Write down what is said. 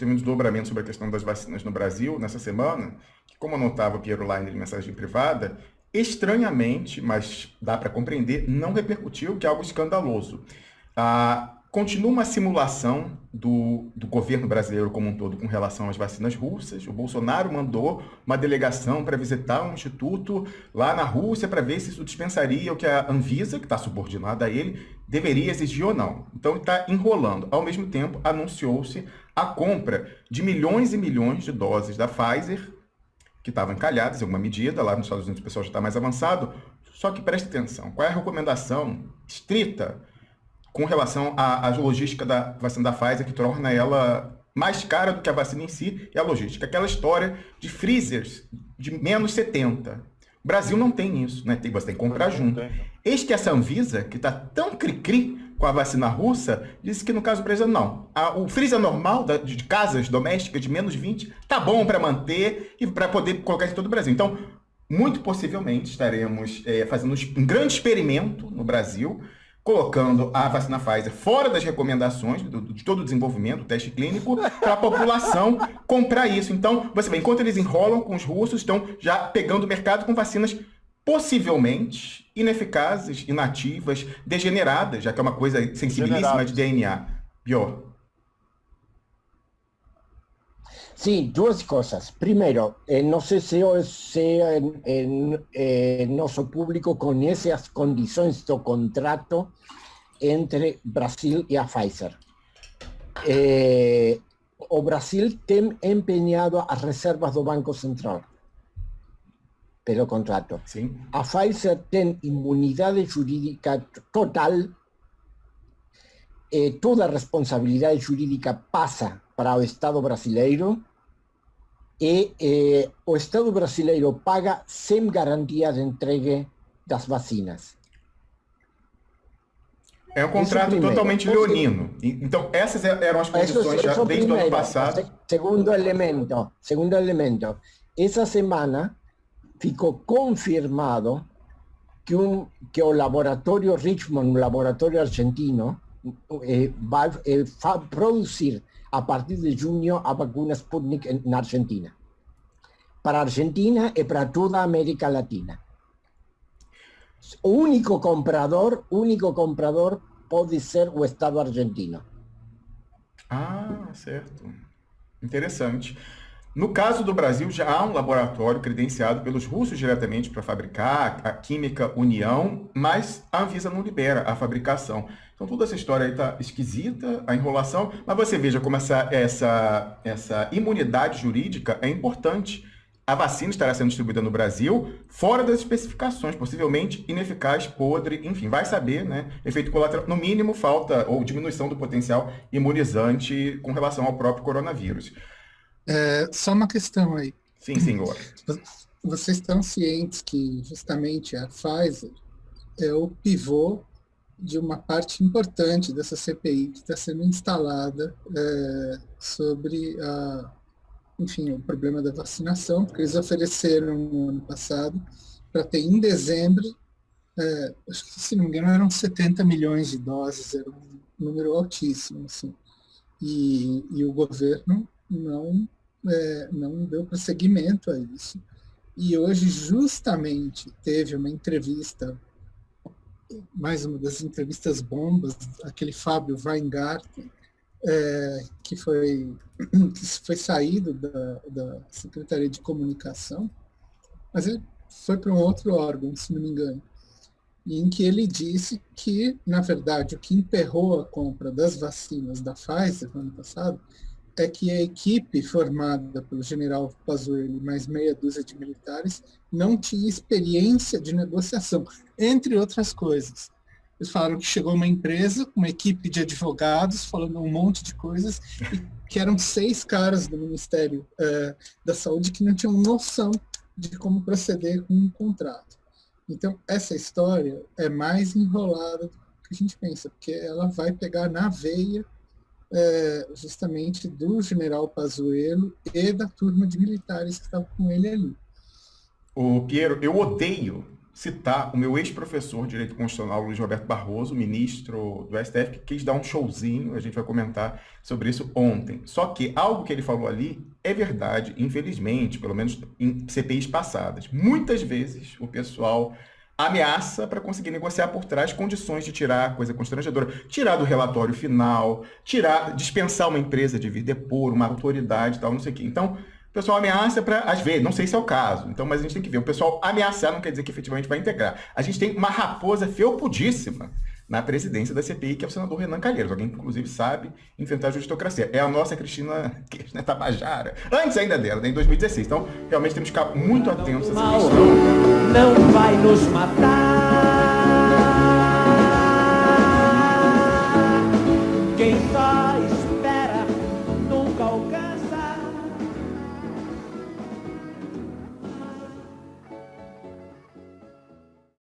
teve um desdobramento sobre a questão das vacinas no Brasil nessa semana, que como anotava Piero Line em mensagem privada, estranhamente, mas dá para compreender, não repercutiu, que é algo escandaloso. Ah, Continua uma simulação do, do governo brasileiro como um todo com relação às vacinas russas. O Bolsonaro mandou uma delegação para visitar um instituto lá na Rússia para ver se isso dispensaria o que a Anvisa, que está subordinada a ele, deveria exigir ou não. Então está enrolando. Ao mesmo tempo, anunciou-se a compra de milhões e milhões de doses da Pfizer, que estavam encalhadas em alguma medida, lá nos Estados Unidos o pessoal já está mais avançado. Só que preste atenção, qual é a recomendação estrita com relação à, à logística da vacina da Pfizer, que torna ela mais cara do que a vacina em si, e a logística. Aquela história de freezers de menos 70. O Brasil não tem isso, né? Tem, você tem que comprar junto. Eis que essa Anvisa, que está tão cri-cri com a vacina russa, disse que no caso do Brasil não. A, o freezer normal da, de casas domésticas de menos 20 tá bom para manter e para poder colocar em todo o Brasil. Então, muito possivelmente estaremos é, fazendo um grande experimento no Brasil colocando a vacina Pfizer fora das recomendações do, de todo o desenvolvimento, do teste clínico, para a população comprar isso. Então, você vê, enquanto eles enrolam com os russos, estão já pegando o mercado com vacinas possivelmente ineficazes, inativas, degeneradas, já que é uma coisa sensibilíssima de DNA. Pior. Sí, dos cosas. Primero, eh, no sé si, si en, en, eh, nuestro público conoce las condiciones de contrato entre Brasil y a Pfizer. Eh, o Brasil tem empeñado as reservas do Banco Central pelo contrato. Sim. A Pfizer tem imunidade jurídica total, eh, toda a responsabilidade jurídica passa para o Estado brasileiro e eh, o Estado brasileiro paga sem garantia de entregue das vacinas. É um contrato totalmente leonino. Então, essas eram as condições já desde o ano passado. Segundo elemento, segundo elemento, essa semana ficou confirmado que, um, que o laboratório Richmond, um laboratório argentino, eh, vai eh, produzir a partir de junio a vacuna Sputnik en Argentina. Para Argentina y para toda América Latina. único comprador, único comprador puede ser o Estado argentino. Ah, certo. Interessante. No caso do Brasil, já há um laboratório credenciado pelos russos diretamente para fabricar a Química União, mas a Anvisa não libera a fabricação. Então toda essa história aí está esquisita, a enrolação, mas você veja como essa, essa, essa imunidade jurídica é importante. A vacina estará sendo distribuída no Brasil fora das especificações, possivelmente ineficaz, podre, enfim, vai saber, né? Efeito colateral, no mínimo, falta ou diminuição do potencial imunizante com relação ao próprio coronavírus. É, só uma questão aí. Sim, senhor. Vocês estão cientes que justamente a Pfizer é o pivô de uma parte importante dessa CPI que está sendo instalada é, sobre a, enfim, o problema da vacinação, porque eles ofereceram no ano passado para ter em dezembro, é, acho que se não me engano eram 70 milhões de doses, era um número altíssimo, assim. E, e o governo não, é, não deu prosseguimento a isso. E hoje, justamente, teve uma entrevista, mais uma das entrevistas bombas, aquele Fábio Weingarten, é, que, foi, que foi saído da, da Secretaria de Comunicação, mas ele foi para um outro órgão, se não me engano, em que ele disse que, na verdade, o que emperrou a compra das vacinas da Pfizer no ano passado é que a equipe formada pelo general Pazuello e mais meia dúzia de militares não tinha experiência de negociação, entre outras coisas. Eles falaram que chegou uma empresa, uma equipe de advogados, falando um monte de coisas, e que eram seis caras do Ministério é, da Saúde que não tinham noção de como proceder com um contrato. Então, essa história é mais enrolada do que a gente pensa, porque ela vai pegar na veia é, justamente do general Pazuello e da turma de militares que estavam com ele ali. O Piero, eu odeio citar o meu ex-professor de Direito Constitucional, Luiz Roberto Barroso, ministro do STF, que quis dar um showzinho, a gente vai comentar sobre isso ontem. Só que algo que ele falou ali é verdade, infelizmente, pelo menos em CPIs passadas. Muitas vezes o pessoal ameaça para conseguir negociar por trás condições de tirar coisa constrangedora, tirar do relatório final, tirar, dispensar uma empresa de vir depor, uma autoridade tal, não sei o quê. Então, o pessoal ameaça para, às vezes, não sei se é o caso, então, mas a gente tem que ver. O pessoal ameaçar não quer dizer que efetivamente vai integrar. A gente tem uma raposa felpudíssima na presidência da CPI, que é o senador Renan Calheiros. Alguém, inclusive, sabe enfrentar a justocracia. É a nossa Cristina, Cristina Tabajara, antes ainda dela, né, em 2016. Então, realmente temos que ficar muito atentos a essa questão. Não vai nos matar.